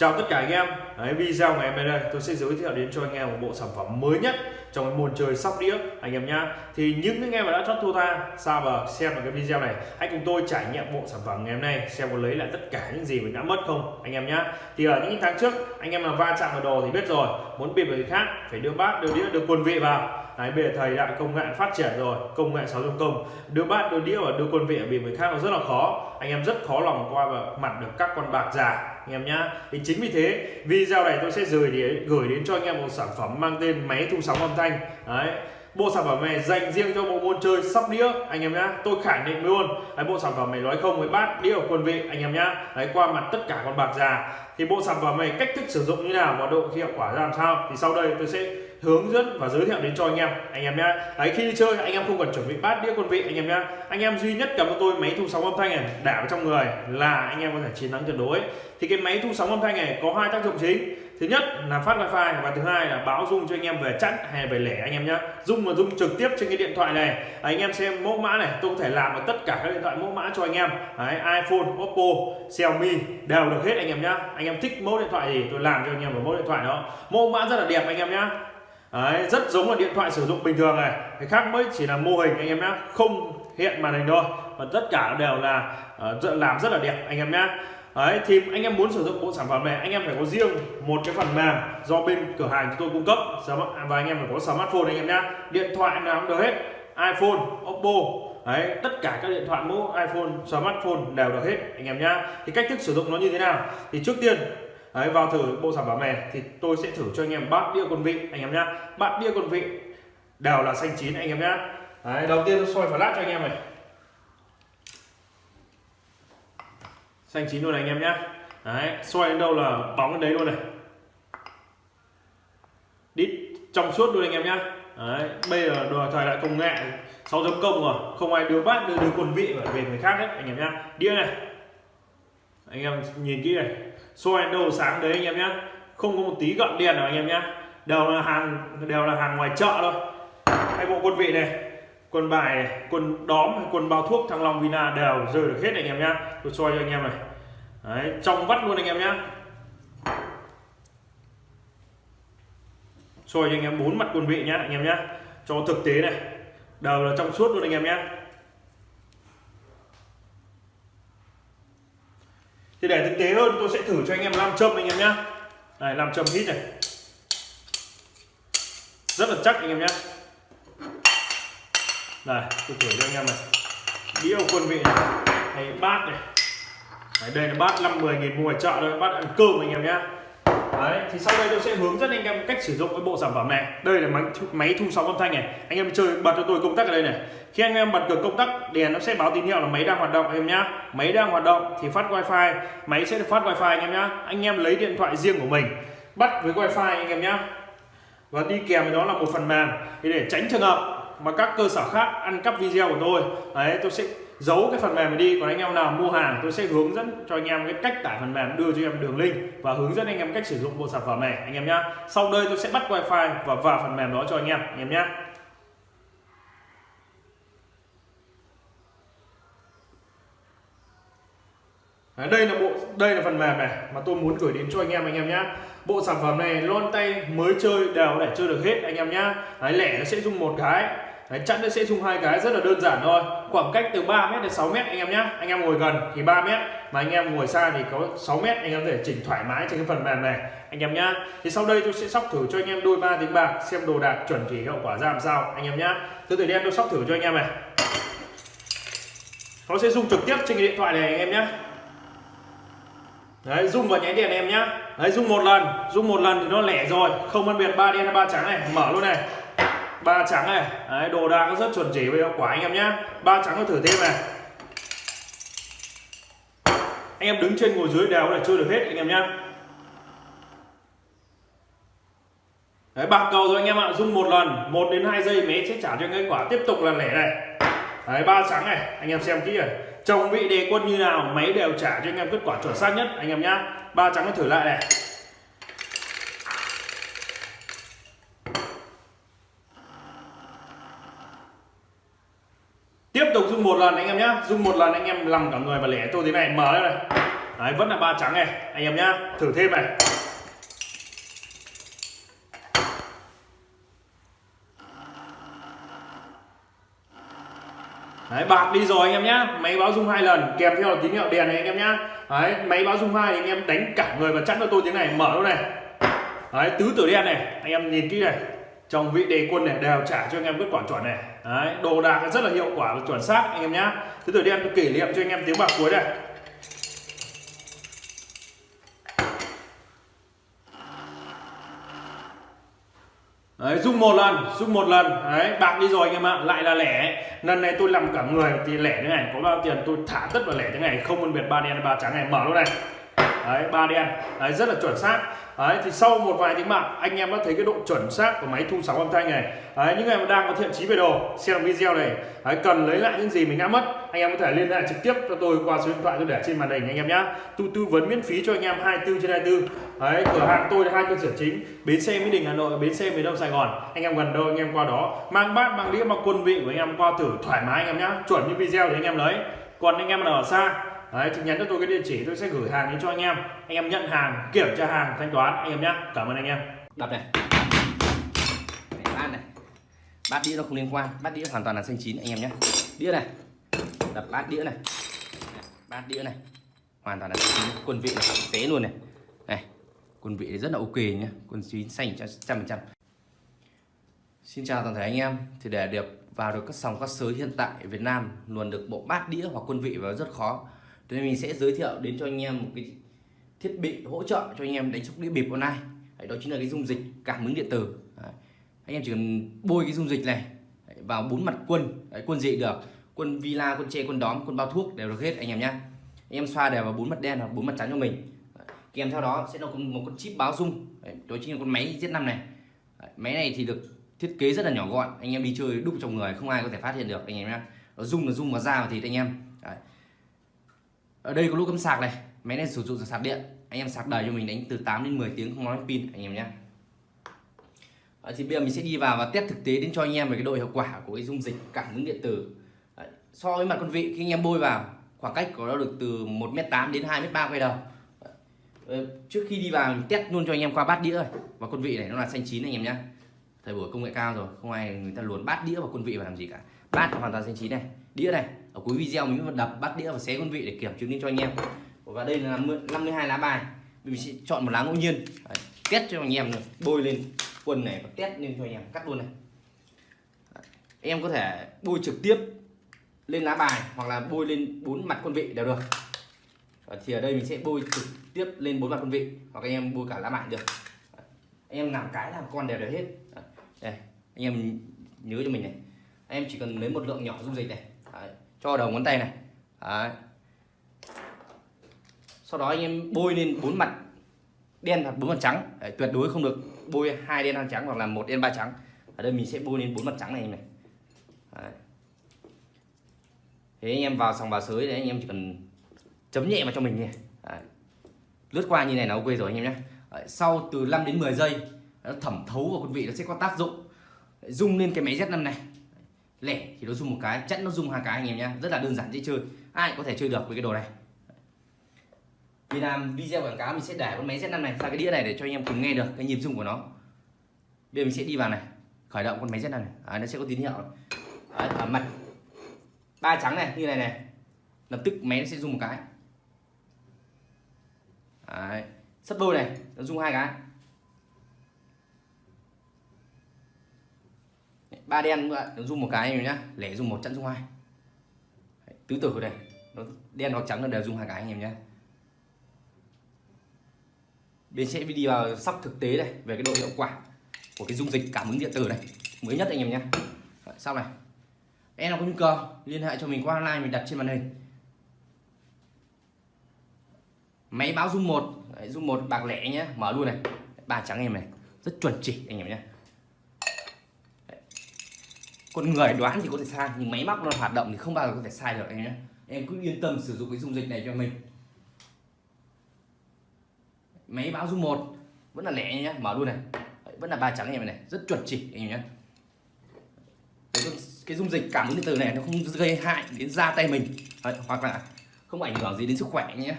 Chào tất cả anh em. Đấy, Video ngày hôm nay đây tôi sẽ giới thiệu đến cho anh em một bộ sản phẩm mới nhất trong cái môn chơi sóc đĩa anh em nhá. Thì những anh em mà đã chót thua tha xa và xem vào cái video này. Hãy cùng tôi trải nghiệm bộ sản phẩm ngày hôm nay xem có lấy lại tất cả những gì mình đã mất không anh em nhá. Thì ở những tháng trước anh em là va chạm vào đồ thì biết rồi muốn bịp người khác phải đưa bát đưa đĩa đưa quân vị vào. Đấy, bây giờ thời đại công nghệ phát triển rồi công nghệ 6 công đưa bát đưa đĩa và đưa quân vị ở bịp người khác nó rất là khó. Anh em rất khó lòng qua và mặt được các con bạc già anh em nhá. Thì chính vì thế video này tôi sẽ gửi đến gửi đến cho anh em một sản phẩm mang tên máy thu sóng âm thanh. Đấy. Bộ sản phẩm này dành riêng cho bộ môn chơi sóc đĩa anh em nhá. Tôi khẳng định luôn. Đấy, bộ sản phẩm này nói không với bát đĩa ở quân vị anh em nhá. Đấy qua mặt tất cả con bạc già. Thì bộ sản phẩm này cách thức sử dụng như nào và độ hiệu quả ra làm sao? Thì sau đây tôi sẽ hướng dẫn và giới thiệu đến cho anh em. Anh em nhá. Đấy khi đi chơi anh em không cần chuẩn bị bát đĩa quân vị anh em nhá. Anh em duy nhất cầm cho tôi máy thu sóng âm thanh này đảo trong người là anh em có thể chiến thắng tuyệt đối. Thì cái máy thu sóng âm thanh này có hai tác dụng chính. Thứ nhất là phát wifi và thứ hai là báo dung cho anh em về chặn hay về lẻ anh em nhé dung mà dung trực tiếp trên cái điện thoại này. Anh em xem mẫu mã này tôi có thể làm được tất cả các điện thoại mẫu mã cho anh em. Đấy, iphone oppo xiaomi đều được hết anh em nhá. Anh em thích mẫu điện thoại gì tôi làm cho anh em một mẫu điện thoại đó. Mẫu mã rất là đẹp anh em nhá. Đấy, rất giống là điện thoại sử dụng bình thường này. Cái khác mới chỉ là mô hình anh em nhé không hiện màn hình thôi. Và tất cả đều là uh, làm rất là đẹp anh em nhé Đấy, thì anh em muốn sử dụng bộ sản phẩm này anh em phải có riêng một cái phần mềm do bên cửa hàng chúng tôi cung cấp. Và anh em phải có smartphone anh em nhé điện thoại nào cũng được hết. iPhone Oppo. Đấy, tất cả các điện thoại mẫu iPhone smartphone đều được hết anh em nhá. Thì cách thức sử dụng nó như thế nào? Thì trước tiên Đấy, vào thử bộ sản phẩm này thì tôi sẽ thử cho anh em bát đĩa quân vị anh em nhá. Bát đĩa quân vị đều là xanh chín anh em nhá. Đấy, đầu tiên tôi soi flash cho anh em này. Xanh chín luôn này anh em nhá. Đấy, xoay đến đâu là bóng đến đấy luôn này. Đít trong suốt luôn anh em nhá. Đấy, bây giờ đồ thời đại công nghệ 6 chấm công rồi. Không ai đưa bát đưa đưa quân vị về người khác hết anh em nhá. Đĩa này anh em nhìn kỹ này. Xoay đầu sáng đấy anh em nhé không có một tí gợn đèn nào anh em nhé đều là hàng đều là hàng ngoài chợ thôi. Hai bộ quân vị này quân bài này quân đóm quân bao thuốc thăng long vina đều rơi được hết này anh em nhé tôi xoay cho anh em này. Đấy, trong vắt luôn anh em nhé xoay cho anh em bốn mặt quân vị nhá anh em nhé cho thực tế này. Đều là trong suốt luôn anh em nhé thì để thực tế hơn tôi sẽ thử cho anh em làm châm anh em nhé này làm châm hít này. Rất là chắc anh em nhé này tôi thử cho anh em này. Đĩa quân vị này hay bát này. Đấy, đây là bát năm mười nghìn mua ở chợ thôi bát ăn cơm anh em nhé Đấy, thì sau đây tôi sẽ hướng dẫn anh em cách sử dụng cái bộ sản phẩm này. Đây là máy máy thu sóng âm thanh này. Anh em chơi bật cho tôi công tắc ở đây này. Khi anh em bật được công tắc đèn nó sẽ báo tín hiệu là máy đang hoạt động anh em nhá. Máy đang hoạt động thì phát wifi. Máy sẽ được phát wifi anh em nhá. Anh em lấy điện thoại riêng của mình bắt với wifi anh em nhá. Và đi kèm với đó là một phần mềm thì để tránh trường hợp mà các cơ sở khác ăn cắp video của tôi đấy tôi sẽ giấu cái phần mềm này đi, còn anh em nào mua hàng tôi sẽ hướng dẫn cho anh em cái cách tải phần mềm, đưa cho em đường link và hướng dẫn anh em cách sử dụng bộ sản phẩm này, anh em nhá. Sau đây tôi sẽ bắt wifi và vào phần mềm đó cho anh em anh em nhé đây là bộ, đây là phần mềm này mà tôi muốn gửi đến cho anh em anh em nhé bộ sản phẩm này lon tay mới chơi đều để chơi được hết, anh em nhá. Lẻ nó sẽ dùng một cái. Đấy, chặn nó sẽ dùng hai cái rất là đơn giản thôi. Khoảng cách từ 3 mét đến 6 mét anh em nhé anh em ngồi gần thì 3 mét mà anh em ngồi xa thì có 6 mét anh em có thể chỉnh thoải mái trên cái phần mềm này. Anh em nhá. Thì sau đây tôi sẽ sóc thử cho anh em đôi ba tiếng bạc xem đồ đạc chuẩn chỉ hiệu quả ra làm sao anh em nhá. Tôi từ đen tôi sóc thử cho anh em này. Nó sẽ dùng trực tiếp trên cái điện thoại này anh em nhé đấy rung vào nháy đèn em nhá. Đấy rung một lần rung một lần thì nó lẻ rồi. Không phân biệt ba đen hay ba trắng này mở luôn này ba trắng này. Đấy, đồ đang rất chuẩn chỉ với hiệu quả anh em nhé. ba trắng nó thử thêm này. Anh em đứng trên ngồi dưới đều để chơi được hết anh em nhé. đấy bạc cầu rồi anh em ạ. Rung một lần một đến hai giây máy sẽ trả cho kết quả tiếp tục là lẻ này. Đấy ba trắng này. Anh em xem kỹ này. Chồng vị đề quân như nào máy đều trả cho anh em kết quả chuẩn xác nhất anh em nhá. Ba trắng nó thử lại này tiếp tục dùng một lần anh em nhé dùng một lần anh em làm cả người và lẻ tôi thế này. Mở đây. Này đấy vẫn là ba trắng này anh em nhá. Thử thêm này. Đấy, bạc đi rồi anh em nhá. Máy báo rung hai lần kèm theo tín hiệu đèn này anh em nhá. Đấy, máy báo rung hai anh em đánh cả người và chắn cho tôi tiếng này. Mở luôn này. Đấy, tứ tử đen này anh em nhìn kỹ này. Trong vị đề quân này đều trả cho anh em kết quả chuẩn này. Đấy, đồ đạc rất là hiệu quả và chuẩn xác anh em nhá tứ tử đi tôi kỷ niệm cho anh em tiếng bạc cuối này Đấy, rung một lần, rung một lần, đấy, bạc đi rồi anh em ạ, lại là lẻ. Lần này tôi làm cả người thì lẻ thế này, có bao tiền tôi thả tất vào lẻ thế này, không phân biệt ba đen ba trắng này, mở luôn này. Đấy, ba đen, đấy, rất là chuẩn xác. Đấy, thì sau một vài tiếng bạc anh em đã thấy cái độ chuẩn xác của máy thu sóng âm thanh này. Đấy, những người mà đang có thiện chí về đồ xem video này đấy, cần lấy lại những gì mình đã mất anh em có thể liên hệ trực tiếp cho tôi qua số điện thoại tôi để trên màn hình anh em nhé tôi tư vấn miễn phí cho anh em 24 trên 24 đấy, cửa hàng tôi là hai cơ sở chính bến xe mỹ đình hà nội bến xe miền đông sài gòn. Anh em gần đâu anh em qua đó mang bát mang đĩa mang quân vị của anh em qua thử thoải mái anh em nhé chuẩn như video thì anh em lấy. Còn anh em nào ở xa Đấy, thì nhắn cho tôi cái địa chỉ tôi sẽ gửi hàng đến cho anh em. Anh em nhận hàng kiểm tra hàng thanh toán anh em nhé cảm ơn anh em. Đập này. Bát này. Bát đĩa nó không liên quan. Bát đĩa hoàn toàn là xanh chín anh em nhé đĩa này. Đập bát đĩa này. Bát đĩa này. Hoàn toàn là xanh chín. Quân vị này tế luôn này. Này quân vị rất là ok nhé quân chín xanh trăm phần trăm. Xin chào toàn thể anh em. Thì để được vào được các sòng các sới hiện tại ở Việt Nam luôn được bộ bát đĩa hoặc quân vị vào rất khó. Thế nên mình sẽ giới thiệu đến cho anh em một cái thiết bị hỗ trợ cho anh em đánh sóc đĩa bịp online. Đấy, đó chính là cái dung dịch cảm ứng điện tử. Đấy. anh em chỉ cần bôi cái dung dịch này Đấy, vào bốn mặt quân Đấy, quân gì được quân villa quân tre quân đóm quân bao thuốc đều được hết anh em nhé anh em xoa đều vào bốn mặt đen hoặc bốn mặt trắng cho mình. Đấy. kèm theo đó sẽ là một con chip báo dung. Đấy, đó chính là con máy Z5 này. Đấy, máy này thì được thiết kế rất là nhỏ gọn anh em đi chơi đúc trong người không ai có thể phát hiện được anh em nhé nó dung là dung vào da vào thịt anh em. Đấy ở đây có lỗ cắm sạc này. Máy này sử dụng sạc điện. Anh em sạc đầy cho mình đánh từ 8 đến 10 tiếng không nói pin anh em nhé. À, thì bây giờ mình sẽ đi vào và test thực tế đến cho anh em về cái độ hiệu quả của cái dung dịch cảm ứng điện tử. So với mặt con vị khi anh em bôi vào khoảng cách của nó được từ 1m8 đến 2m3 quay đầu. Trước khi đi vào mình test luôn cho anh em qua bát đĩa rồi và con vị này nó là xanh chín anh em nhé. Thời buổi công nghệ cao rồi không ai người ta luồn bát đĩa và quân vị vào làm gì cả. Bát hoàn toàn xanh chín này. Đĩa này ở cuối video mình vẫn đập bắt đĩa và xé con vị để kiểm chứng cho anh em. Và đây là 52 lá bài. Mình sẽ chọn một lá ngẫu nhiên. Đấy, test cho anh em bôi lên quần này và test lên cho anh em. Cắt luôn này. Đấy, em có thể bôi trực tiếp lên lá bài hoặc là bôi lên bốn mặt quân vị đều được. Và thì ở đây mình sẽ bôi trực tiếp lên bốn mặt quân vị hoặc anh em bôi cả lá bài được. Đấy, em làm cái làm con đều được hết. Đấy, đây anh em nhớ cho mình này. Em chỉ cần lấy một lượng nhỏ dung dịch này cho đầu ngón tay này. Đấy. sau đó anh em bôi lên bốn mặt đen hoặc bốn mặt trắng. Đấy, tuyệt đối không được bôi hai đen hai trắng hoặc là một đen ba trắng. Ở đây mình sẽ bôi lên bốn mặt trắng này này. Đấy. thế anh em vào sòng vào sới đấy anh em chỉ cần chấm nhẹ vào cho mình nhé lướt qua như này là ok rồi anh em nhé. Đấy, sau từ 5 đến 10 giây nó thẩm thấu vào con vị nó sẽ có tác dụng. Rung lên cái máy Z5 này lẻ thì nó dùng một cái chẵn nó dùng hai cái anh em nhé rất là đơn giản dễ chơi. Ai có thể chơi được với cái đồ này. Vì làm video quảng cáo mình sẽ để con máy Z5 này ra cái đĩa này để cho anh em cùng nghe được cái nhịp rung của nó. Bây giờ mình sẽ đi vào này khởi động con máy Z5 này. À, nó sẽ có tín hiệu. Đấy, ở mặt. Ba trắng này như này này. Lập tức máy nó sẽ dùng một cái. Đấy. sắp đôi này nó dùng hai cái. Ba đen nữa nó dùng một cái anh nhá lẻ dùng một chẵn dùng hai. Tứ tử này nó đen hoặc trắng là đều dùng hai cái anh em nhé bên sẽ đi vào sóc thực tế này về cái độ hiệu quả của cái dung dịch cảm ứng điện tử này mới nhất anh em nhé sau này. Em nào có nhu cầu, liên hệ cho mình qua online, mình đặt trên màn hình. Máy báo dung một dung một bạc lẻ nhé mở luôn này. Ba trắng em này, rất chuẩn chỉ anh em nhé con người đoán thì có thể sai nhưng máy móc nó hoạt động thì không bao giờ có thể sai được em nhé. Em cứ yên tâm sử dụng cái dung dịch này cho mình. Máy báo dung một vẫn là lẻ nhé mở luôn này. Vẫn là ba trắng em này rất chuẩn chỉ em nhé. Cái, dung dịch cảm ứng điện tử này nó không gây hại đến da tay mình. Đấy, hoặc là không ảnh hưởng gì đến sức khỏe nhé.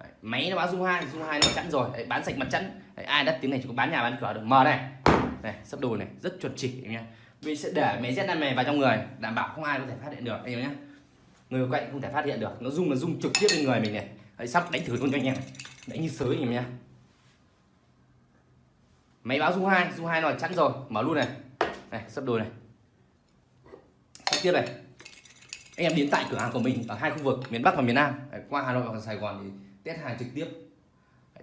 Đấy, máy nó báo dung hai dung hai nó chẵn rồi. Đấy, bán sạch mặt chẵn. Ai đắt tiếng này chỉ có bán nhà bán cửa được. Mở này này sắp đồ này rất chuẩn chỉ anh em. Mình sẽ để máy Z5 này vào trong người đảm bảo không ai có thể phát hiện được anh em nhé. Người quậy không thể phát hiện được nó rung là rung trực tiếp lên người mình này. Đấy, sắp đánh thử luôn cho anh em đánh như sới anh em nhé. Máy báo dung hai dung hai nó chẵn rồi mở luôn này. Này sắp đồ này. Sắp tiếp này. Anh em đến tại cửa hàng của mình ở hai khu vực miền Bắc và miền Nam. Đấy, qua Hà Nội và Sài Gòn thì test hàng trực tiếp.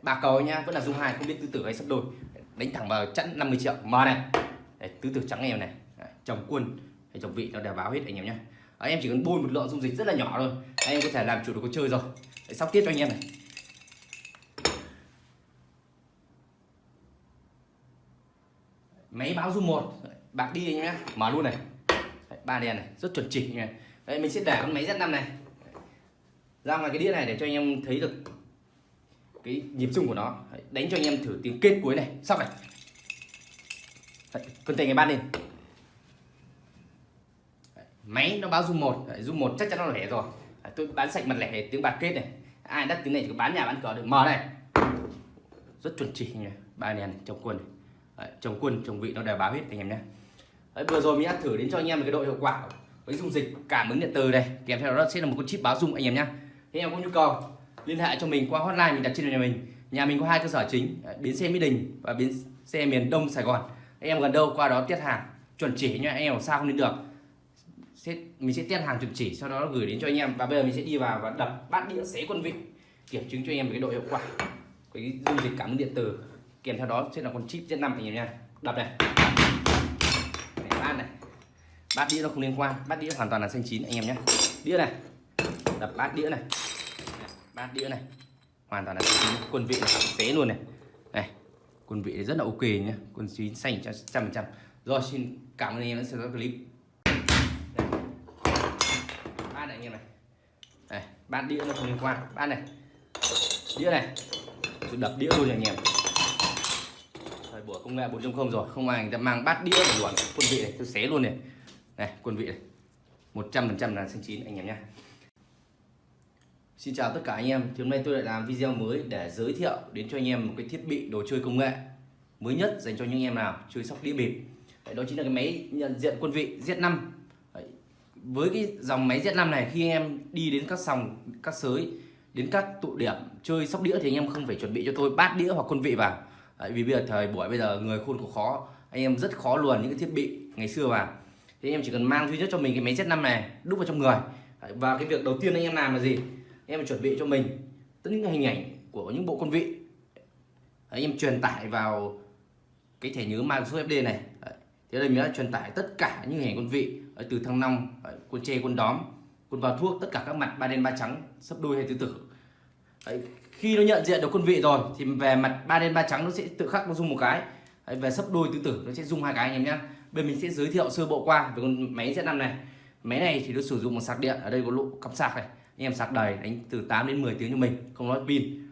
Bạc cầu nhá vẫn là dung hai không biết tư tử hay sắp đôi đánh thẳng vào chẵn 50 triệu. Mở này. Đấy, tứ tử trắng em này. Đấy, chồng quân hay chồng vị nó đều báo hết anh em nhé anh em chỉ cần bôi một lượng dung dịch rất là nhỏ thôi. Anh em có thể làm chủ được cuộc chơi rồi. Đấy, sóc tiếp cho anh em này. Máy báo dung một. Bạc đi anh em nhé mở luôn này. Đấy, ba đèn này. Rất chuẩn chỉnh này. Đấy, mình sẽ để con máy Z5 này. Ra ngoài cái đĩa này để cho anh em thấy được cái nhịp rung của nó. Đấy, đánh cho anh em thử tiếng kết cuối này. Sóc này. Cân tay ngày ban lên. Máy nó báo rung một. Rung một chắc chắn nó lẻ rồi. Đấy, tôi bán sạch mặt lẻ tiếng bạc kết này. Ai đắt tiếng này thì bán nhà bán cửa được. Mở này. Rất chuẩn chỉ nhỉ ba đèn này, trồng quân. Này. Đấy, quân chồng vị nó đều báo hết anh em nhé. Đấy, vừa rồi mình đã thử đến cho anh em một cái độ hiệu quả với dung dịch cảm ứng điện từ này kèm theo đó sẽ là một con chip báo dung anh em nhé. Anh em có nhu cầu liên hệ cho mình qua hotline mình đặt trên nhà mình. Nhà mình có hai cơ sở chính à, bến xe mỹ đình và bến xe miền đông sài gòn. Anh em gần đâu qua đó tiết hàng, chuẩn chỉ nha anh em sao không đến được. Sẽ, mình sẽ tiết hàng chuẩn chỉ, sau đó gửi đến cho anh em. Và bây giờ mình sẽ đi vào và đập bát đĩa xé quân vị, kiểm chứng cho anh em về cái độ hiệu quả, cái dung dịch cảm ứng điện từ kèm theo đó sẽ là con chip Z5 anh em nha đập này. Để bát này. Bát đĩa nó không liên quan, bát đĩa hoàn toàn là xanh chín anh em nhé đĩa này. Đập bát đĩa này bát đĩa này. Hoàn toàn là quân vị này tế luôn này. Này, quân vị rất là ok nhé quân chín xanh trăm phần trăm. Rồi, xin cảm ơn anh em đã xem clip. Bát này, anh em này. Này, bát đĩa nó không liên quan. Bát này. Đĩa này. Tôi đập đĩa luôn anh em. Thời buổi công nghệ 4.0 rồi. Không ai người ta mang bát đĩa để luồn quân vị này. Tôi xé luôn này. Này, quân vị này. 100% là xanh chín, anh em nhé Xin chào tất cả anh em. Thì hôm nay tôi lại làm video mới để giới thiệu đến cho anh em một cái thiết bị đồ chơi công nghệ mới nhất dành cho những em nào chơi sóc đĩa bịp. Đó chính là cái máy nhận diện quân vị Z5 với cái dòng máy Z5 này khi anh em đi đến các sòng các sới đến các tụ điểm chơi sóc đĩa thì anh em không phải chuẩn bị cho tôi bát đĩa hoặc quân vị vào. Đấy, vì bây giờ thời buổi bây giờ người khôn có khó anh em rất khó luồn những cái thiết bị ngày xưa vào. Thì anh em chỉ cần mang duy nhất cho mình cái máy Z5 này đúc vào trong người. Đấy, và cái việc đầu tiên anh em làm là gì? Em chuẩn bị cho mình tất những hình ảnh của những bộ quân vị. Đấy, em truyền tải vào cái thẻ nhớ Microsoft FD này. Đấy, thì đây mình đã truyền tải tất cả những hình ảnh quân vị Đấy, từ thăng long quân tre quân đóm quân vào thuốc tất cả các mặt ba đen ba trắng sấp đôi hay tứ tử. Đấy, khi nó nhận diện được quân vị rồi thì về mặt ba đen ba trắng nó sẽ tự khắc nó dùng một cái. Đấy, về sấp đôi tứ tử nó sẽ dùng hai cái anh em nhé bên mình sẽ giới thiệu sơ bộ qua về con máy Z5 này. Máy này thì nó sử dụng một sạc điện ở đây có lỗ cắm sạc này anh em sạc đầy đánh từ 8 đến 10 tiếng cho mình không nói pin.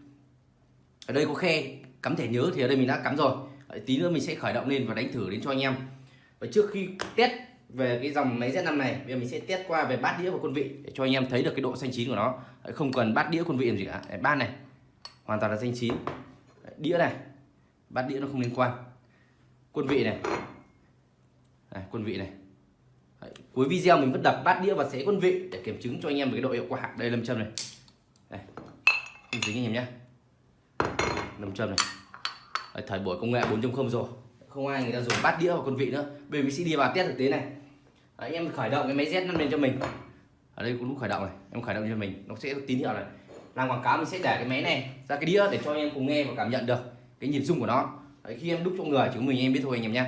Ở đây có khe cắm thẻ nhớ thì ở đây mình đã cắm rồi. Đấy, tí nữa mình sẽ khởi động lên và đánh thử đến cho anh em. Và trước khi test về cái dòng máy Z5 này bây giờ mình sẽ test qua về bát đĩa và quân vị để cho anh em thấy được cái độ xanh chín của nó. Đấy, không cần bát đĩa quân vị làm gì cả. Đấy, bát này hoàn toàn là xanh chín. Đấy, đĩa này bát đĩa nó không liên quan. Quân vị này. Đấy, quân vị này. Đấy, cuối video mình vẫn đập bát đĩa và xé quân vị để kiểm chứng cho anh em về cái độ hiệu quả. Đây lâm châm này. Đây không dính anh em nhé. Lâm châm này. Đấy, thời buổi công nghệ 4.0 rồi. Không ai người ta dùng bát đĩa và quân vị nữa. Bây giờ mình sẽ đi vào test thực tế này. Đấy, anh em khởi động cái máy Z lên lên cho mình. Ở đây cũng lúc khởi động này em khởi động cho mình nó sẽ tín hiệu này. Làm quảng cáo mình sẽ để cái máy này ra cái đĩa để cho anh em cùng nghe và cảm nhận được cái nhịp rung của nó. Đấy, khi em đúc cho người chúng mình em biết thôi anh em nhé.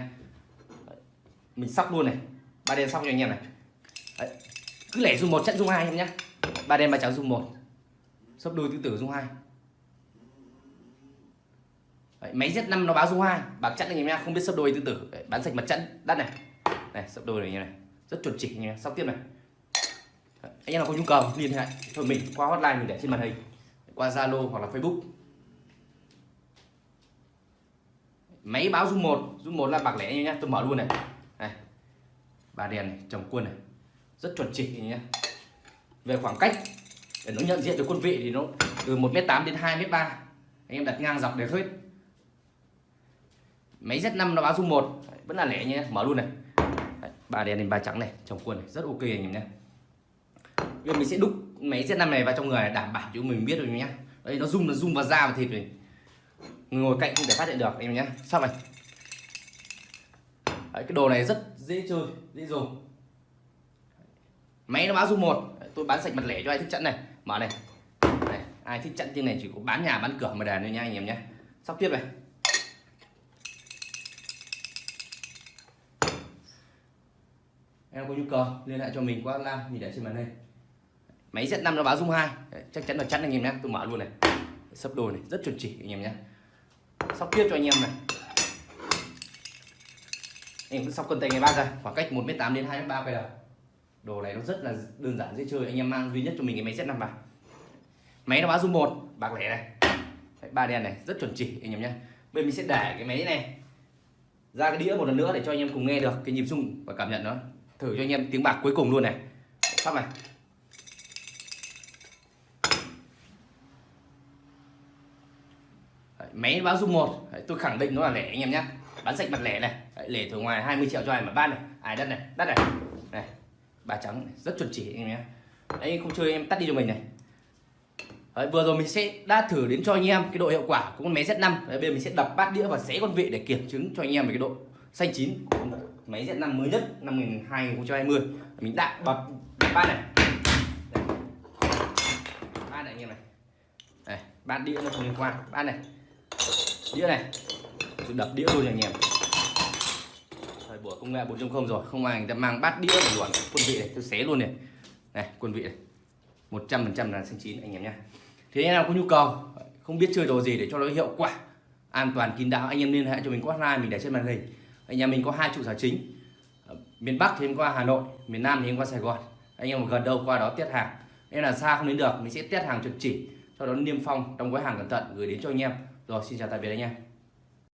Mình sóc luôn này ba đen xong cho anh em này. Đấy. cứ lẻ dùng một trận dùng hai em nhé ba đen ba trắng dùng một. Sấp đôi tứ tử dùng hai. Đấy, máy Z5 nó báo dung hai. Bạc chẵn anh em nhá không biết sấp đôi tứ tử. Đấy, bán sạch mặt chẵn đắt này. Này sấp đôi này như này. Rất chuẩn chỉ anh em tiếp này. Đấy, anh em nào có nhu cầu liên hệ thôi mình qua hotline mình để trên màn hình. Qua Zalo hoặc là Facebook. Máy báo dung một. Dung một là bạc lẻ anh em nhá. Tôi mở luôn này này đèn này chồng quân này. Rất chuẩn chỉnh nhé. Về khoảng cách để nó nhận diện được quân vị thì nó từ 1m8 đến 2m3 anh em đặt ngang dọc để hết. Máy Z5 nó báo dung 1 vẫn là lẻ nhé mở luôn này. Đấy, ba đèn lên ba trắng này trong quân này rất ok anh em nhé. Bây giờ mình sẽ đúc máy Z5 này vào trong người này, đảm bảo cho mình biết rồi nhé. Đây nó rung nó rung vào da và thịt này. Ngồi cạnh không thể phát hiện được anh em nhé. Sao này Đấy, cái đồ này rất dễ chơi dễ dùng. Máy nó báo dung một. Tôi bán sạch mặt lẻ cho ai thích chặn này. Mở này, này ai thích chặn tiếng này chỉ có bán nhà bán cửa mà đàn thôi nha anh em nhé. Sóc tiếp này. Em có nhu cầu liên hệ cho mình qua hotline mình để trên màn hình. Máy Z5 nó báo dung 2 Đấy, chắc chắn là chắn anh em nhé. Tôi mở luôn này. Sấp đồ này rất chuẩn chỉ anh em nhé. Sóc tiếp cho anh em này em vẫn sóc cân tay ngày ba ra khoảng cách 1m8 đến 2m3 quay đầu. Đồ này nó rất là đơn giản dễ chơi. Anh em mang duy nhất cho mình cái máy Z5 vào máy nó báo dung một bạc lẻ này. Đấy, ba đen này rất chuẩn chỉ anh em nhé. Bây mình sẽ để cái máy này ra cái đĩa một lần nữa để cho anh em cùng nghe được cái nhịp rung và cảm nhận nó. Thử cho anh em tiếng bạc cuối cùng luôn này. Sắp này. Đấy, máy báo dung một. Đấy, tôi khẳng định nó là lẻ anh em nhé bán sạch mặt lẻ này. Đấy, lẻ thường ngoài 20 triệu cho ai mà ban này. Ai đất này? Đất này. Này ba trắng này. rất chuẩn chỉ anh em nhé. Đấy không chơi em tắt đi cho mình này. Đấy, vừa rồi mình sẽ đã thử đến cho anh em cái độ hiệu quả của con máy Z5 Đấy, bây giờ mình sẽ đập bát đĩa và xé con vị để kiểm chứng cho anh em về cái độ xanh chín của máy Z5 mới nhất năm 2020 mình đã bật ba bát này. Ba bát này anh em này. Này bát đĩa nó không liên quan. Bát này. Đĩa này tôi đập đĩa luôn anh em. Thời buổi công nghệ 4.0 rồi, không ai người ta mang bát đĩa để luồn quân vị này, tôi xé luôn này. Này, quân vị này. 100% là xanh chín, anh em nhé. Thế anh em nào có nhu cầu, không biết chơi đồ gì để cho nó hiệu quả, an toàn, kín đáo, anh em liên hệ cho mình qua hotline, mình để trên màn hình. Anh em mình có hai trụ sở chính. Ở miền Bắc thì em qua Hà Nội, miền Nam thì em qua Sài Gòn. Anh em gần đâu qua đó tiết hàng. Nên là xa không đến được, mình sẽ test hàng trực chỉ sau đó niêm phong trong gói hàng cẩn thận, gửi đến cho anh em. Rồi, xin chào tạm biệt anh em.